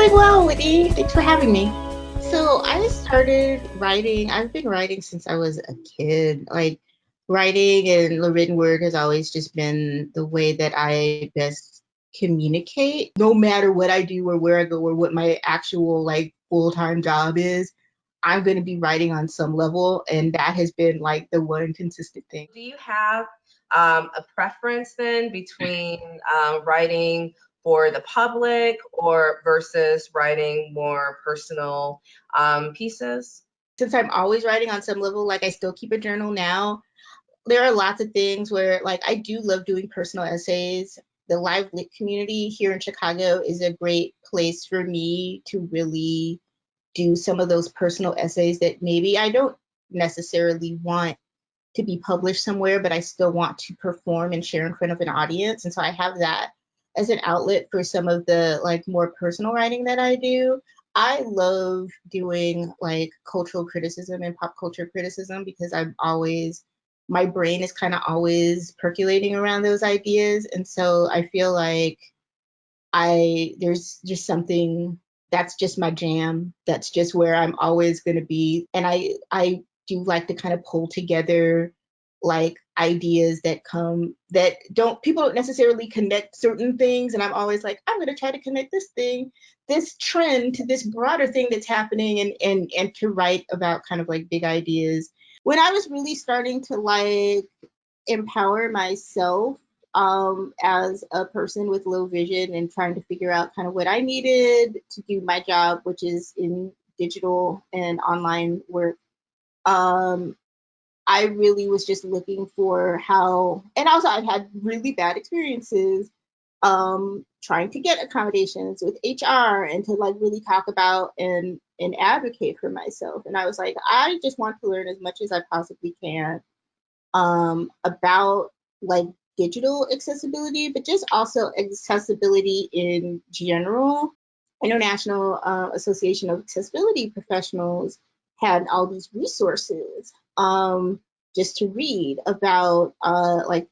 doing well, Whitney. Thanks for having me. So I started writing. I've been writing since I was a kid. Like writing and the written word has always just been the way that I best communicate. No matter what I do or where I go or what my actual like full time job is, I'm going to be writing on some level, and that has been like the one consistent thing. Do you have um, a preference then between um, writing for the public or versus writing more personal um, pieces? Since I'm always writing on some level, like I still keep a journal now. There are lots of things where, like, I do love doing personal essays. The live lit community here in Chicago is a great place for me to really do some of those personal essays that maybe I don't necessarily want to be published somewhere, but I still want to perform and share in front of an audience. And so I have that as an outlet for some of the like more personal writing that I do. I love doing like cultural criticism and pop culture criticism because I'm always my brain is kind of always percolating around those ideas and so I feel like I there's just something that's just my jam. That's just where I'm always going to be and I I do like to kind of pull together like ideas that come that don't people don't necessarily connect certain things and i'm always like i'm going to try to connect this thing this trend to this broader thing that's happening and and and to write about kind of like big ideas. When i was really starting to like empower myself um as a person with low vision and trying to figure out kind of what i needed to do my job which is in digital and online work um I really was just looking for how, and also I've had really bad experiences um, trying to get accommodations with HR and to like really talk about and and advocate for myself. And I was like, I just want to learn as much as I possibly can um, about like digital accessibility, but just also accessibility in general. International uh, Association of Accessibility Professionals had all these resources um, just to read about uh, like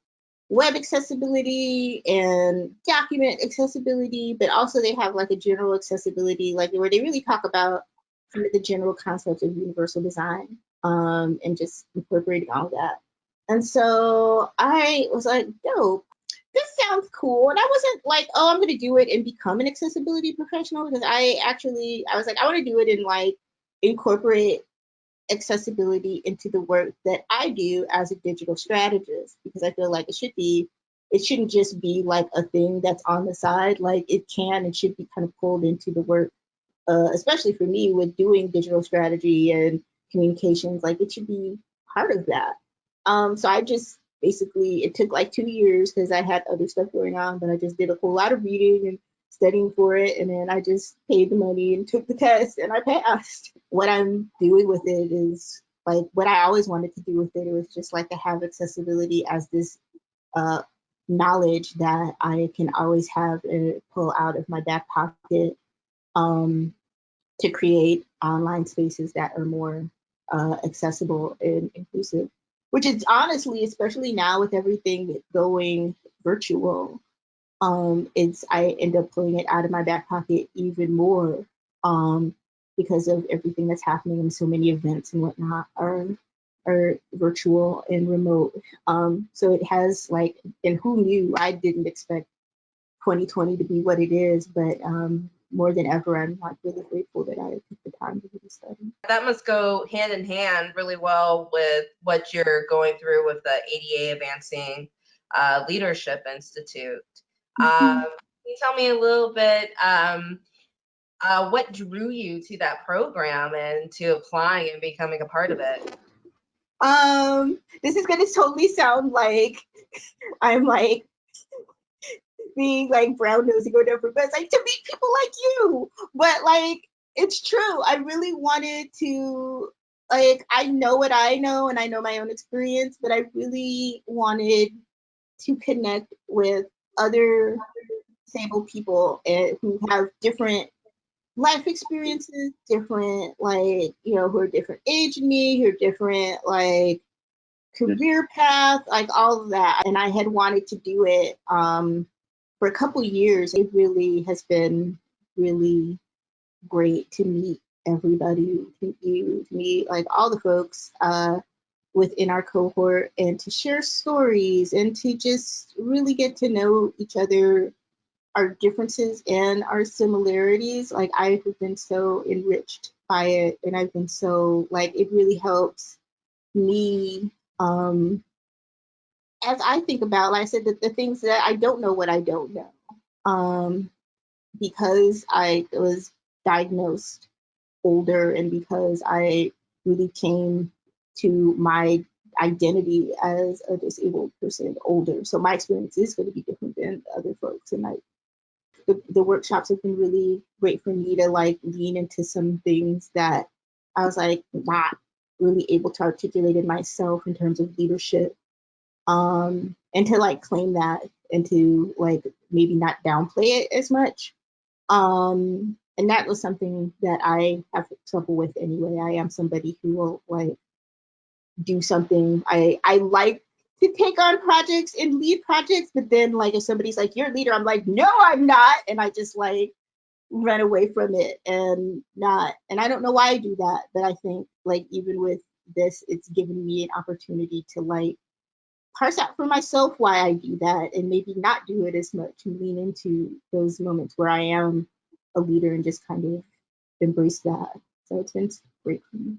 web accessibility and document accessibility, but also they have like a general accessibility, like where they really talk about of the general concept of universal design um, and just incorporating all that. And so I was like, dope, this sounds cool. And I wasn't like, oh, I'm going to do it and become an accessibility professional because I actually, I was like, I want to do it and like incorporate accessibility into the work that I do as a digital strategist because I feel like it should be it shouldn't just be like a thing that's on the side like it can and should be kind of pulled into the work uh, especially for me with doing digital strategy and communications like it should be part of that. Um, so I just basically it took like two years because I had other stuff going on but I just did a whole lot of reading and studying for it and then I just paid the money and took the test and I passed. What I'm doing with it is like what I always wanted to do with it. It was just like to have accessibility as this uh, knowledge that I can always have and pull out of my back pocket um, to create online spaces that are more uh, accessible and inclusive. Which is honestly, especially now with everything going virtual, um, it's I end up pulling it out of my back pocket even more um, because of everything that's happening and so many events and whatnot are are virtual and remote. Um, so it has like, and who knew? I didn't expect 2020 to be what it is, but um, more than ever, I'm like really grateful that I took the time to really study. That must go hand in hand really well with what you're going through with the ADA Advancing uh, Leadership Institute. Mm-hmm. Um, can you tell me a little bit um, uh, what drew you to that program and to applying and becoming a part of it? Um, this is gonna totally sound like I'm like being like brown nosing or whatever, but it's like to meet people like you. But like it's true. I really wanted to like I know what I know and I know my own experience, but I really wanted to connect with other disabled people and who have different life experiences, different like you know who are different age than me, who are different like career path, like all of that. And I had wanted to do it um, for a couple years, it really has been really great to meet everybody, to meet you, to meet like all the folks uh, within our cohort and to share stories and to just really get to know each other, our differences and our similarities. Like I have been so enriched by it and I've been so like it really helps me um as I think about, like I said, the, the things that I don't know what I don't know. Um because I was diagnosed older and because I really came to my identity as a disabled person older. So my experience is going to be different than other folks. And I, the, the workshops have been really great for me to like lean into some things that I was like not really able to articulate in myself in terms of leadership. Um, and to like claim that and to like maybe not downplay it as much. Um, and that was something that I have trouble with anyway. I am somebody who will like do something. I I like to take on projects and lead projects, but then like if somebody's like, you're a leader, I'm like, no, I'm not. And I just like run away from it and not and I don't know why I do that, but I think like even with this, it's given me an opportunity to like parse out for myself why I do that and maybe not do it as much and lean into those moments where I am a leader and just kind of embrace that. So it's been great for me.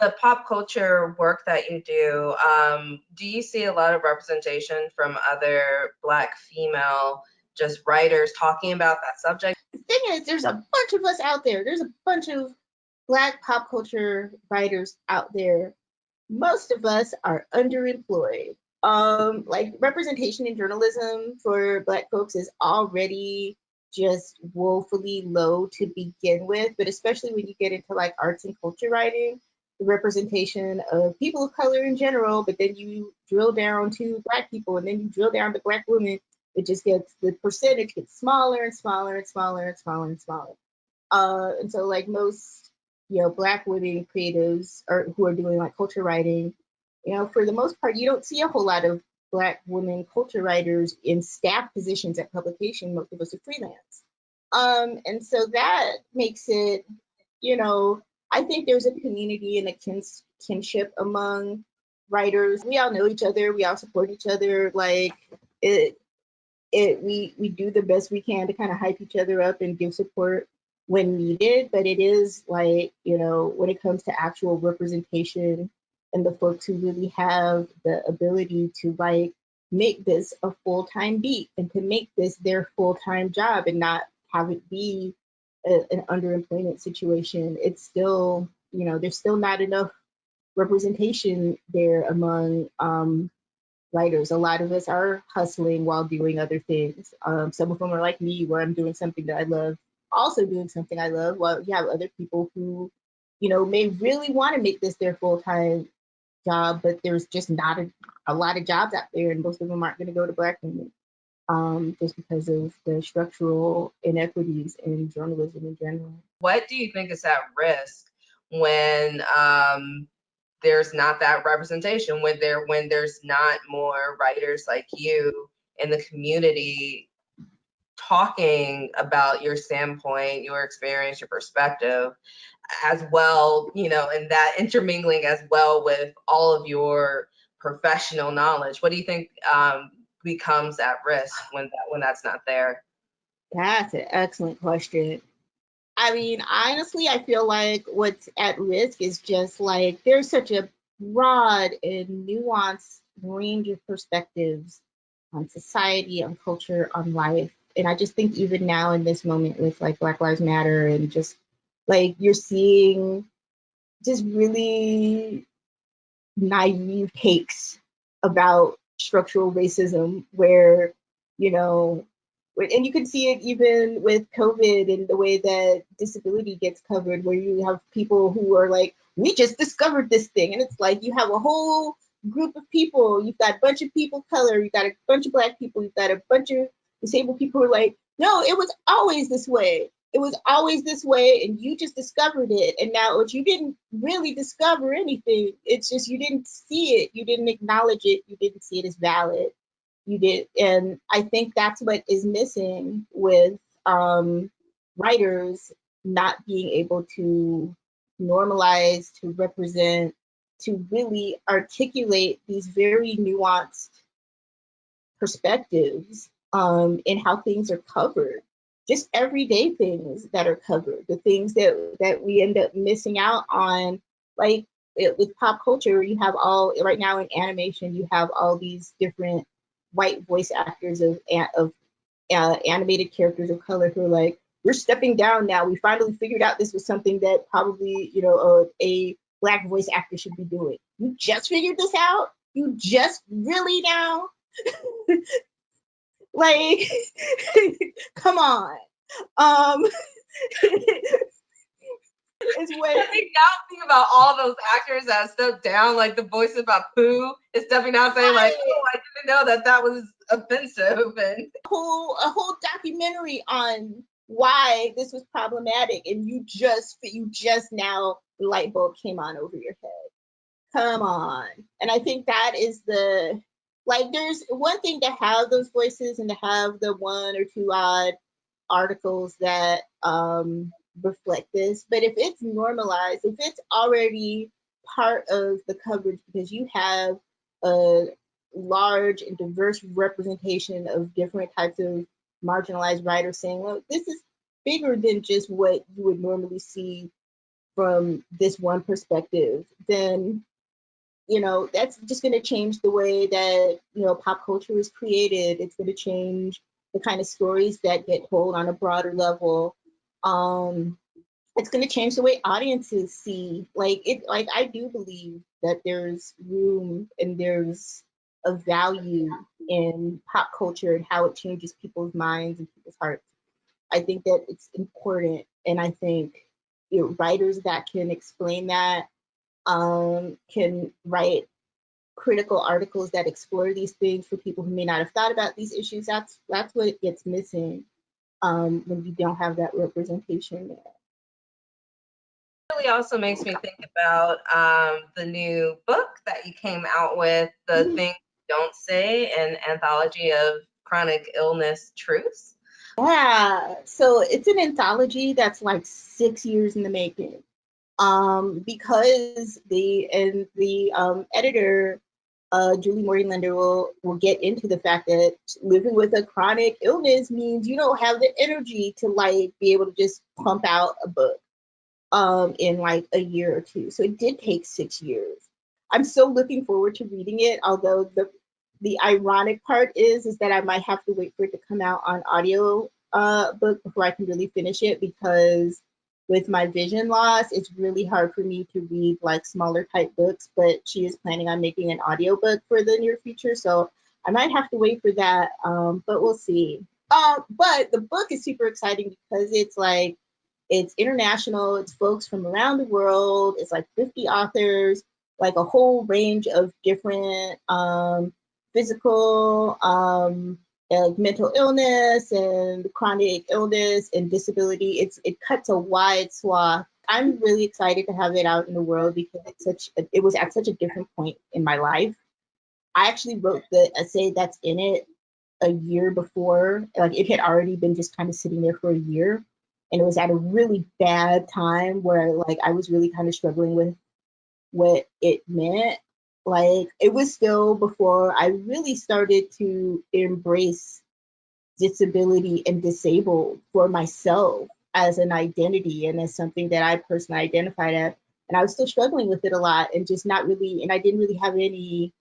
The pop culture work that you do, um, do you see a lot of representation from other Black female just writers talking about that subject? The thing is, there's a bunch of us out there. There's a bunch of Black pop culture writers out there. Most of us are underemployed. Um, like representation in journalism for Black folks is already just woefully low to begin with, but especially when you get into like arts and culture writing, the representation of people of color in general, but then you drill down to black people and then you drill down to black women, it just gets the percentage gets smaller and smaller and smaller and smaller and smaller. Uh, and so like most, you know, black women creatives or who are doing like culture writing, you know, for the most part, you don't see a whole lot of Black women culture writers in staff positions at publication. Most of us are freelance. Um, and so that makes it, you know, I think there's a community and a kins kinship among writers. We all know each other. We all support each other. Like it, it we we do the best we can to kind of hype each other up and give support when needed. But it is like you know when it comes to actual representation and the folks who really have the ability to like make this a full-time beat and to make this their full-time job and not have it be a, an underemployment situation it's still you know there's still not enough representation there among um, writers. A lot of us are hustling while doing other things. Um, some of them are like me where i'm doing something that i love also doing something i love while you have other people who you know may really want to make this their full-time job, but there's just not a, a lot of jobs out there, and most of them aren't going to go to Black women um, just because of the structural inequities in journalism in general. What do you think is at risk when um, there's not that representation? When there when there's not more writers like you in the community talking about your standpoint, your experience, your perspective, as well, you know, and that intermingling as well with all of your professional knowledge. What do you think um, becomes at risk when that when that's not there? That's an excellent question. I mean, honestly, I feel like what's at risk is just like there's such a broad and nuanced range of perspectives on society, on culture, on life. And I just think even now in this moment with like Black Lives Matter and just like you're seeing just really naive takes about structural racism where, you know, and you can see it even with COVID and the way that disability gets covered, where you have people who are like, we just discovered this thing. And it's like you have a whole group of people, you've got a bunch of people color, you've got a bunch of black people, you've got a bunch of disabled people who are like, no, it was always this way it was always this way and you just discovered it and now you didn't really discover anything it's just you didn't see it you didn't acknowledge it you didn't see it as valid you did. And I think that's what is missing with um, writers not being able to normalize, to represent, to really articulate these very nuanced perspectives um, in how things are covered. Just everyday things that are covered, the things that that we end up missing out on, like it, with pop culture, you have all right now in animation, you have all these different white voice actors of of uh, animated characters of color who are like, we're stepping down now. We finally figured out this was something that probably you know a, a black voice actor should be doing. You just figured this out. You just really now. like, come on. Um, is what I think now think about all those actors that stepped down, like the voice of Apu is stepping down saying like, oh, I didn't know that that was offensive and a whole a whole documentary on why this was problematic and you just you just now the light bulb came on over your head. Come on. And I think that is the like there's one thing to have those voices and to have the one or two odd articles that um reflect this. But if it's normalized, if it's already part of the coverage because you have a large and diverse representation of different types of marginalized writers saying, well, this is bigger than just what you would normally see from this one perspective, then you know that's just going to change the way that you know pop culture is created. It's going to change the kind of stories that get told on a broader level um it's going to change the way audiences see like it like i do believe that there's room and there's a value in pop culture and how it changes people's minds and people's hearts i think that it's important and i think you know, writers that can explain that um, can write critical articles that explore these things for people who may not have thought about these issues that's that's what gets missing um, when you don't have that representation there. It Really also makes me think about um, the new book that you came out with, the mm-hmm. thing don't say, an anthology of chronic illness truths. Yeah, so it's an anthology that's like six years in the making. Um, because the and the um, editor uh, Julie Morgan-Lender will, will get into the fact that living with a chronic illness means you don't have the energy to like be able to just pump out a book um, in like a year or two. So it did take six years. I'm still looking forward to reading it, although the the ironic part is is that I might have to wait for it to come out on audio uh, book before I can really finish it because with my vision loss, it's really hard for me to read like smaller type books, but she is planning on making an audiobook for the near future. So I might have to wait for that, um, but we'll see. Uh, but the book is super exciting because it's like, it's international, it's folks from around the world, it's like 50 authors, like a whole range of different um, physical, um, like mental illness and chronic illness and disability. It's it cuts a wide swath. I'm really excited to have it out in the world because it's such a, it was at such a different point in my life. I actually wrote the essay that's in it a year before, like it had already been just kind of sitting there for a year, and it was at a really bad time where like I was really kind of struggling with what it meant like it was still before I really started to embrace disability and disabled for myself as an identity and as something that I personally identified as. And I was still struggling with it a lot and just not really, and I didn't really have any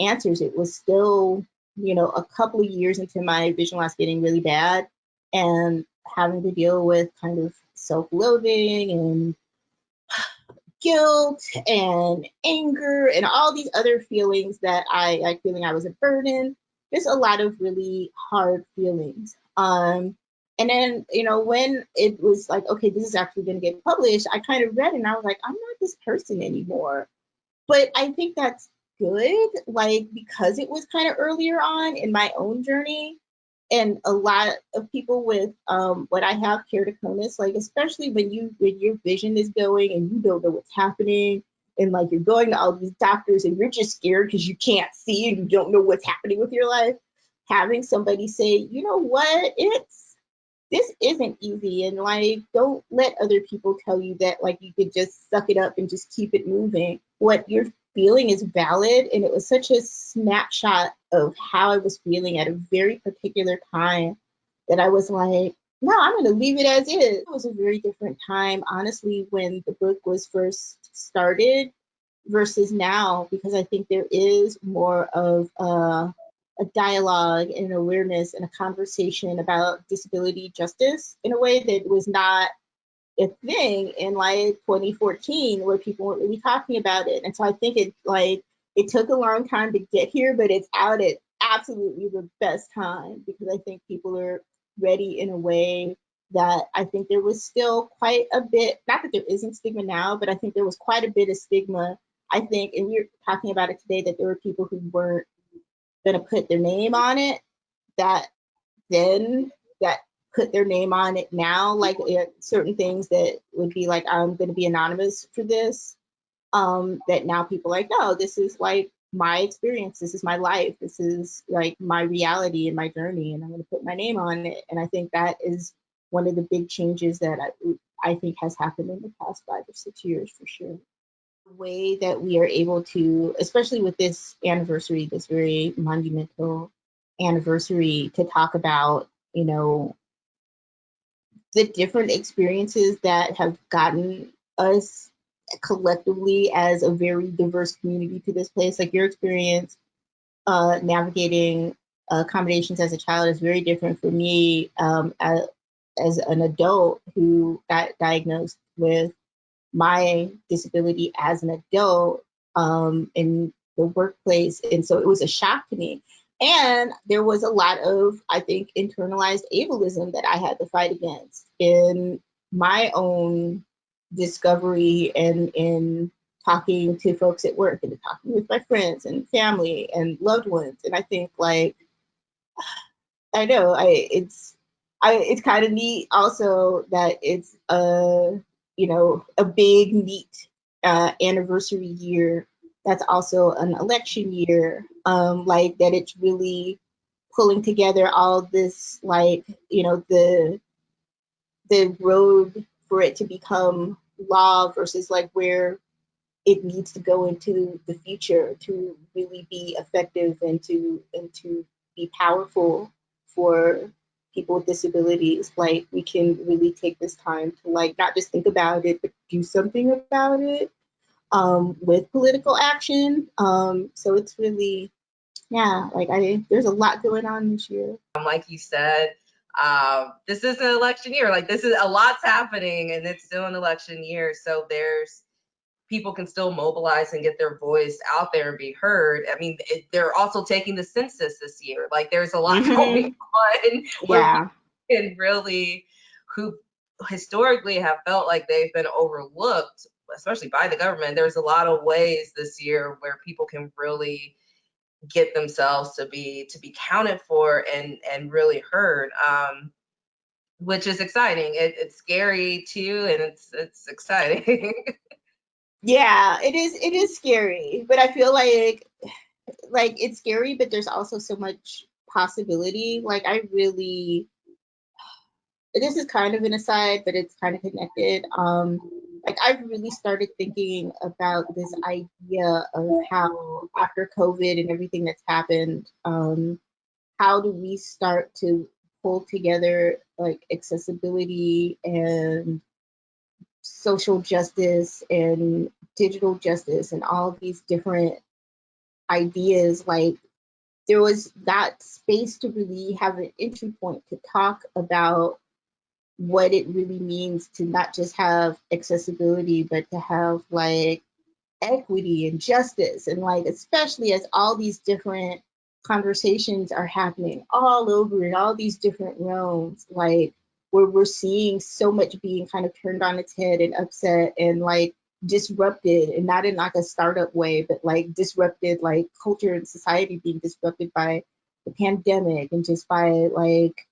answers. It was still, you know, a couple of years into my vision loss getting really bad and having to deal with kind of self loathing and guilt and anger and all these other feelings that I like feeling I was a burden. There's a lot of really hard feelings. Um, and then, you know, when it was like, okay, this is actually going to get published, I kind of read and I was like, I'm not this person anymore. But I think that's good, like, because it was kind of earlier on in my own journey and a lot of people with um, what I have keratoconus, like especially when you when your vision is going and you don't know what's happening, and like you're going to all these doctors and you're just scared because you can't see and you don't know what's happening with your life. having somebody say, you know what, it's this isn't easy and like don't let other people tell you that like you could just suck it up and just keep it moving. What you're feeling is valid and it was such a snapshot of how I was feeling at a very particular time that I was like, no, I'm going to leave it as is. It was a very different time, honestly, when the book was first started versus now, because I think there is more of a, a dialogue and awareness and a conversation about disability justice in a way that was not a thing in like 2014 where people weren't really talking about it. And so I think it like it took a long time to get here, but it's out at absolutely the best time because I think people are ready in a way that I think there was still quite a bit, not that there isn't stigma now, but I think there was quite a bit of stigma. I think, and we are talking about it today, that there were people who weren't to put their name on it, that then that put their name on it now, like certain things that would be like, I'm going to be anonymous for this, um, that now people are like, no, this is like my experience. This is my life. This is like my reality and my journey, and I'm going to put my name on it. And I think that is one of the big changes that I, I think has happened in the past five or six years for sure. The way that we are able to, especially with this anniversary, this very monumental anniversary, to talk about, you know, the different experiences that have gotten us collectively as a very diverse community to this place. Like your experience uh, navigating accommodations as a child is very different for me um, as, as an adult who got diagnosed with my disability as an adult um, in the workplace. And so it was a shock to me. And there was a lot of, I think, internalized ableism that I had to fight against in my own discovery and in talking to folks at work and talking with my friends and family and loved ones. And I think like I know I it's I it's kind of neat also that it's a you know a big neat uh, anniversary year that's also an election year um like that it's really pulling together all this like you know the the road for it to become law versus like where it needs to go into the future to really be effective and to and to be powerful for people with disabilities. Like we can really take this time to like not just think about it but do something about it um, with political action um, so it's really yeah like i there's a lot going on this year like you said um, this is an election year. Like this is a lot's happening, and it's still an election year. So there's people can still mobilize and get their voice out there and be heard. I mean, it, they're also taking the census this year. Like there's a lot mm-hmm. going on. Yeah, and really, who historically have felt like they've been overlooked, especially by the government. There's a lot of ways this year where people can really get themselves to be to be counted for and and really heard um which is exciting. It, it's scary too and it's it's exciting. Yeah it is it is scary but i feel like like it's scary but there's also so much possibility. Like i really this is kind of an aside but it's kind of connected. Um like I've really started thinking about this idea of how after COVID and everything that's happened, um, how do we start to pull together like accessibility and social justice and digital justice and all of these different ideas? Like there was that space to really have an entry point to talk about what it really means to not just have accessibility, but to have like equity and justice. And like, especially as all these different conversations are happening all over in all these different realms, like where we're seeing so much being kind of turned on its head and upset and like disrupted and not in like a startup way, but like disrupted like culture and society being disrupted by the pandemic and just by like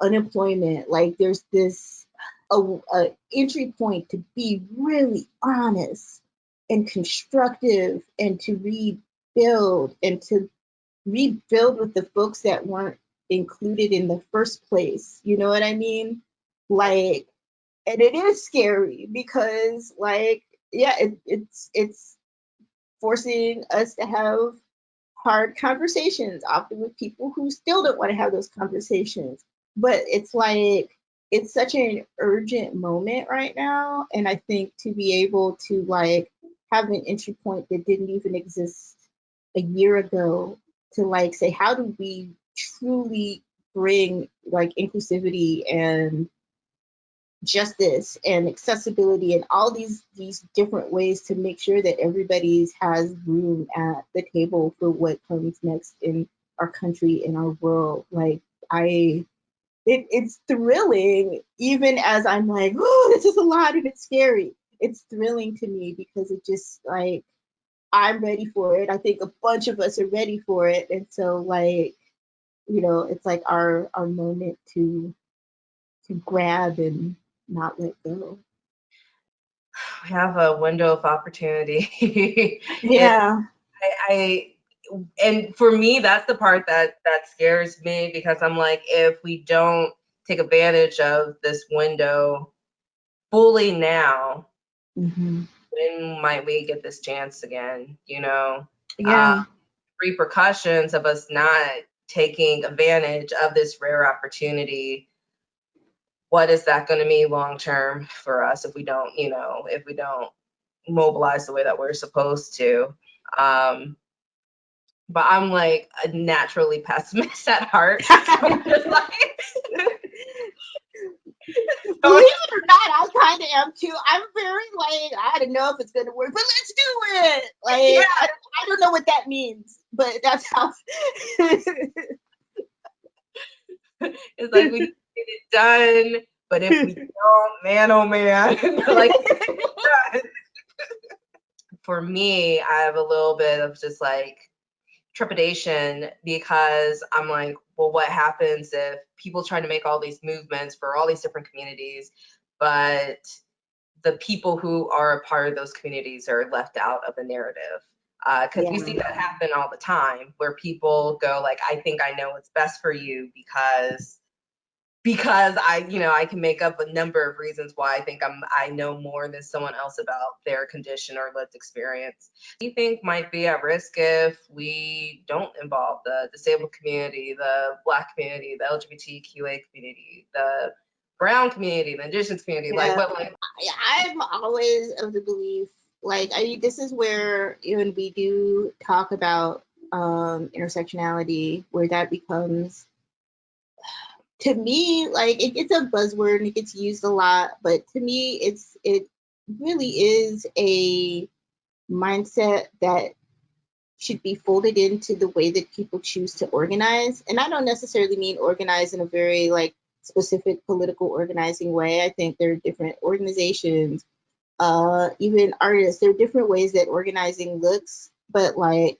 unemployment. Like there's this a, a entry point to be really honest and constructive and to rebuild and to rebuild with the folks that weren't included in the first place. You know what I mean? Like, and it is scary because, like, yeah, it, it's it's forcing us to have hard conversations, often with people who still don't want to have those conversations. But it's like it's such an urgent moment right now, and I think to be able to like have an entry point that didn't even exist a year ago to like say how do we truly bring like inclusivity and justice and accessibility and all these these different ways to make sure that everybody has room at the table for what comes next in our country in our world? Like i it, it's thrilling even as i'm like oh this is a lot and it's scary it's thrilling to me because it just like i'm ready for it i think a bunch of us are ready for it and so like you know it's like our our moment to to grab and not let go. We have a window of opportunity. yeah. I, I and for me that's the part that that scares me because I'm like if we don't take advantage of this window fully now, mm-hmm. when might we get this chance again? You know, yeah. Um, repercussions of us not taking advantage of this rare opportunity what is that going to mean long term for us if we don't, you know, if we don't mobilize the way that we're supposed to? Um, but I'm like a naturally pessimist at heart. So I'm just like, Believe it or not, I kind of am too. I'm very like, I don't know if it's gonna work, but let's do it. Like, yeah. I, I don't know what that means, but that's how. it's like we get it done. But if we don't, man, oh man, like for me, I have a little bit of just like trepidation because I'm like, well, what happens if people try to make all these movements for all these different communities, but the people who are a part of those communities are left out of the narrative? Because uh, yeah. we see that happen all the time, where people go like, "I think I know what's best for you because because I, you know, I can make up a number of reasons why I think I'm I know more than someone else about their condition or lived experience. Do you think might be at risk if we don't involve the disabled community, the black community, the LGBTQA community, the brown community, the indigenous community? Yeah. Like what like I'm always of the belief like I this is where even we do talk about um intersectionality where that becomes to me, like it, it's a buzzword and it gets used a lot, but to me, it's it really is a mindset that should be folded into the way that people choose to organize. And I don't necessarily mean organize in a very like specific political organizing way. I think there are different organizations, uh, even artists, there are different ways that organizing looks, but like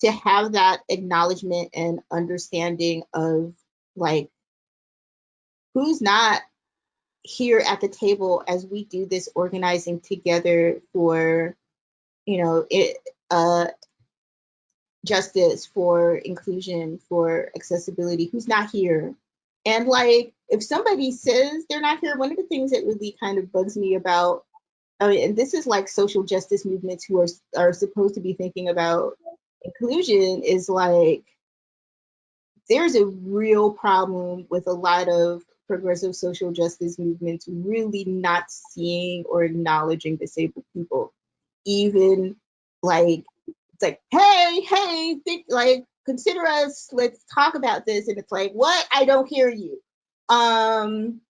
to have that acknowledgement and understanding of like who's not here at the table as we do this organizing together for you know it uh justice for inclusion for accessibility who's not here? And like if somebody says they're not here one of the things that really kind of bugs me about I mean, and this is like social justice movements who are are supposed to be thinking about inclusion is like there's a real problem with a lot of progressive social justice movements really not seeing or acknowledging disabled people. Even like it's like, hey, hey, think like consider us, let's talk about this. And it's like, what? I don't hear you. Um,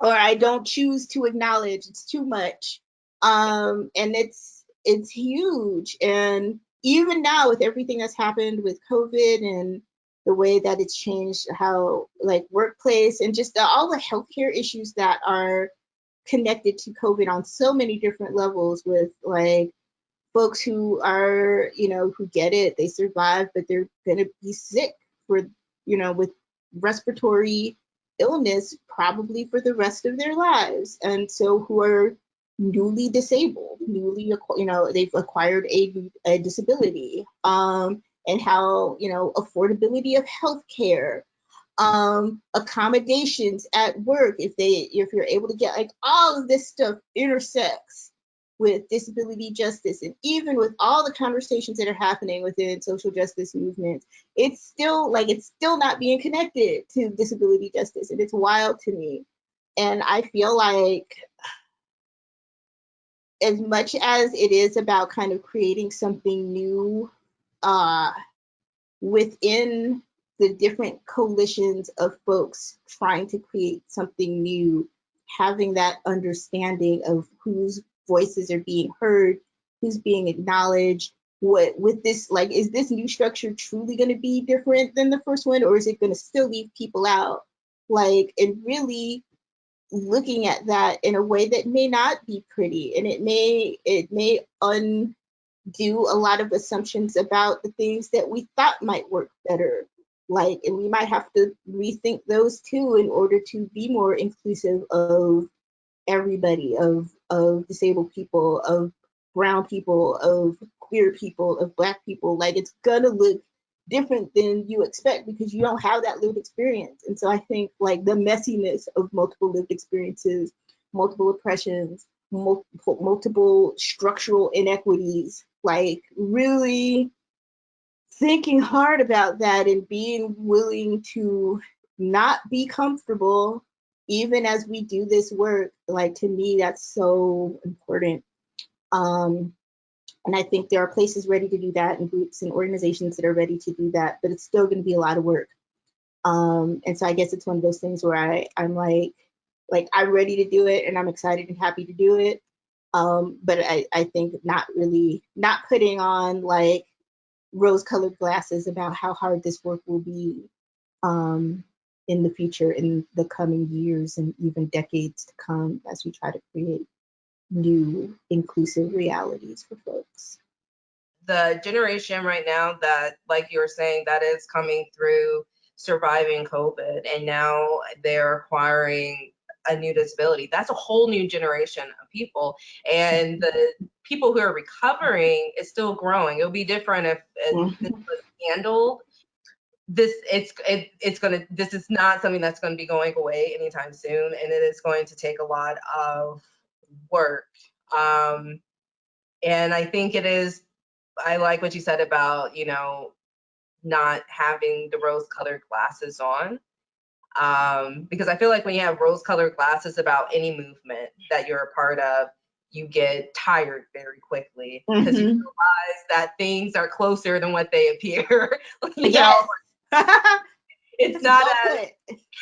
or I don't choose to acknowledge, it's too much. Um, and it's it's huge. And even now with everything that's happened with COVID and the way that it's changed how like workplace and just all the healthcare issues that are connected to COVID on so many different levels with like folks who are, you know, who get it, they survive, but they're gonna be sick for, you know, with respiratory illness probably for the rest of their lives. And so who are newly disabled, newly, you know, they've acquired a, a disability. Um, and how, you know, affordability of healthcare, um, accommodations at work, if they if you're able to get like all of this stuff intersects with disability justice and even with all the conversations that are happening within social justice movements it's still like it's still not being connected to disability justice and it's wild to me. And i feel like as much as it is about kind of creating something new uh, within the different coalitions of folks trying to create something new having that understanding of whose voices are being heard, who's being acknowledged. What with this, like, is this new structure truly going to be different than the first one, or is it going to still leave people out? Like, and really looking at that in a way that may not be pretty, and it may it may undo a lot of assumptions about the things that we thought might work better like and we might have to rethink those too in order to be more inclusive of everybody of of disabled people of brown people of queer people of black people. Like it's gonna look different than you expect because you don't have that lived experience. And so i think like the messiness of multiple lived experiences multiple oppressions multiple, multiple structural inequities like really thinking hard about that and being willing to not be comfortable even as we do this work, like to me, that's so important. Um, and I think there are places ready to do that and groups and organizations that are ready to do that, but it's still going to be a lot of work. Um, and so I guess it's one of those things where I, I'm like, like I'm ready to do it and I'm excited and happy to do it. Um, but I, I think not really, not putting on like rose colored glasses about how hard this work will be. Um, in the future, in the coming years and even decades to come as we try to create new inclusive realities for folks. The generation right now that, like you were saying, that is coming through surviving COVID and now they're acquiring a new disability. That's a whole new generation of people. And the people who are recovering is still growing. It'll be different if, if this was handled this it's it, it's gonna this is not something that's going to be going away anytime soon and it is going to take a lot of work um and i think it is i like what you said about you know not having the rose colored glasses on um because i feel like when you have rose colored glasses about any movement that you're a part of you get tired very quickly because mm-hmm. you realize that things are closer than what they appear yes. it's not as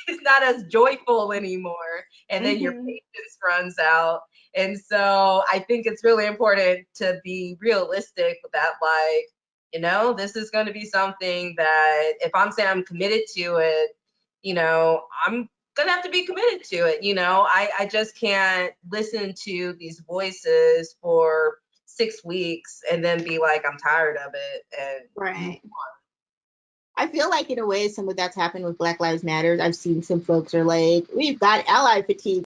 it's not as joyful anymore and then mm-hmm. your patience runs out and so i think it's really important to be realistic with that like you know this is going to be something that if i'm saying i'm committed to it you know i'm gonna have to be committed to it you know i i just can't listen to these voices for six weeks and then be like i'm tired of it and right I feel like in a way some of that's happened with Black Lives Matter. I've seen some folks are like, we've got ally fatigue.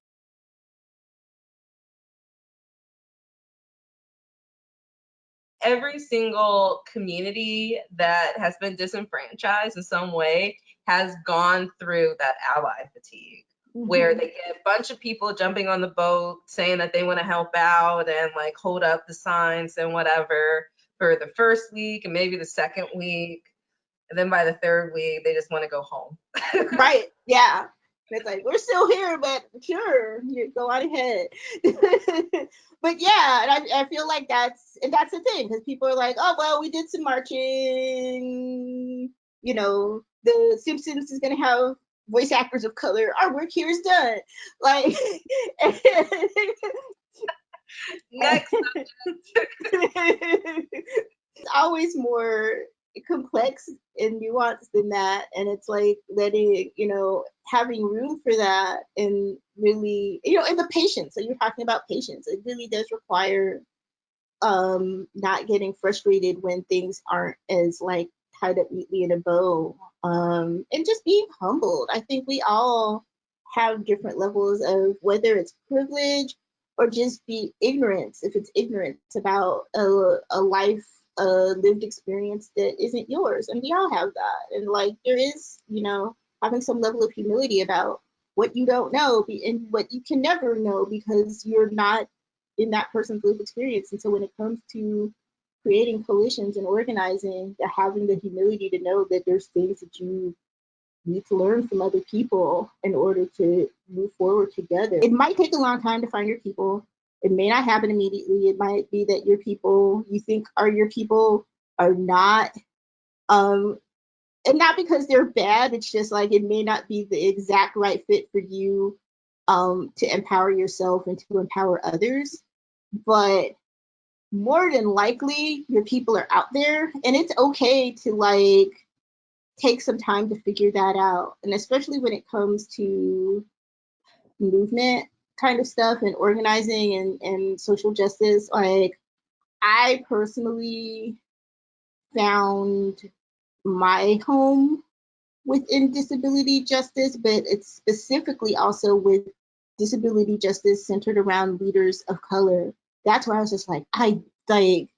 Every single community that has been disenfranchised in some way has gone through that ally fatigue. Mm-hmm. Where they get a bunch of people jumping on the boat saying that they want to help out and like hold up the signs and whatever for the first week and maybe the second week and then by the third week they just want to go home right yeah it's like we're still here but sure you go on ahead but yeah and I, I feel like that's and that's the thing because people are like oh well we did some marching you know the simpsons is going to have voice actors of color. Our work here is done. Like next it's always more complex and nuanced than that and it's like letting you know having room for that and really you know and the patience. So you're talking about patience. It really does require um not getting frustrated when things aren't as like tied up neatly in a bow um and just being humbled. I think we all have different levels of whether it's privilege or just be ignorance if it's ignorance about a, a life a lived experience that isn't yours and we all have that. And like there is you know having some level of humility about what you don't know and what you can never know because you're not in that person's lived experience. And so when it comes to creating coalitions and organizing having the humility to know that there's things that you need to learn from other people in order to move forward together it might take a long time to find your people it may not happen immediately. It might be that your people you think are your people are not, um, and not because they're bad. It's just like it may not be the exact right fit for you um, to empower yourself and to empower others. But more than likely, your people are out there, and it's okay to like take some time to figure that out. And especially when it comes to movement kind of stuff and organizing and, and social justice, like I personally found my home within disability justice, but it's specifically also with disability justice centered around leaders of color. That's where I was just like, I like,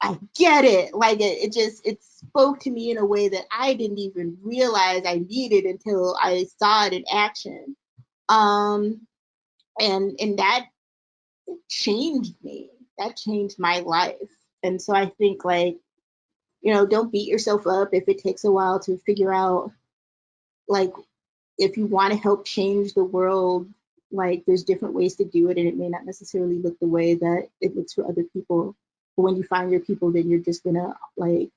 I get it. Like it, it just it spoke to me in a way that I didn't even realize I needed until I saw it in action. Um, and and that changed me that changed my life and so i think like you know don't beat yourself up if it takes a while to figure out like if you want to help change the world like there's different ways to do it and it may not necessarily look the way that it looks for other people but when you find your people then you're just gonna like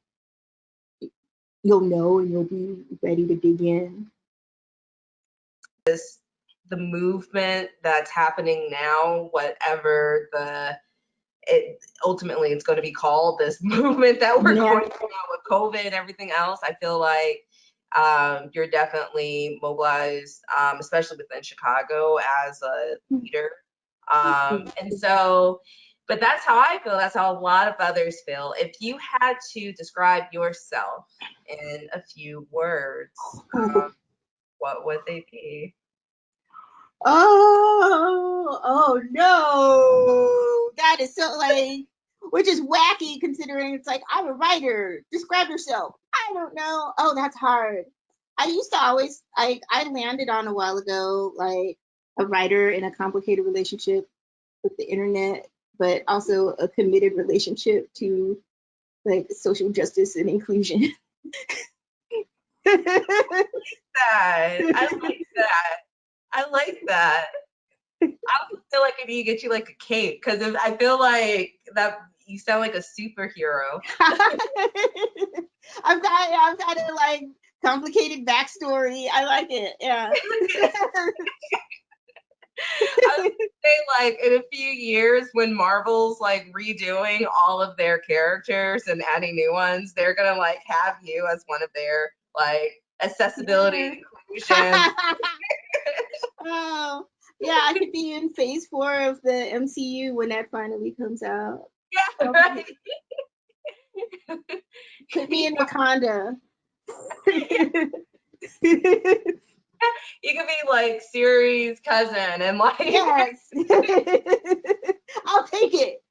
you'll know and you'll be ready to dig in this the movement that's happening now, whatever the it ultimately it's going to be called this movement that we're yeah. going through now with COVID and everything else. I feel like um, you're definitely mobilized, um, especially within Chicago as a hmm. leader. Um, and so, but that's how I feel. That's how a lot of others feel. If you had to describe yourself in a few words, um, what would they be? Oh, oh no. That is so like, which is wacky considering it's like, I'm a writer. Describe yourself. I don't know. Oh, that's hard. I used to always, I, I landed on a while ago, like a writer in a complicated relationship with the internet, but also a committed relationship to like social justice and inclusion. that. I like that. I like that. I feel like I need to get you like a cape because I feel like that you sound like a superhero. I've got I've got a like complicated backstory. I like it. Yeah. I would say like in a few years when Marvel's like redoing all of their characters and adding new ones, they're gonna like have you as one of their like accessibility yeah. inclusion oh, yeah, I could be in phase four of the MCU when that finally comes out. Yeah, right. could be in Wakanda. you could be like Shuri's cousin and like yes i'll take it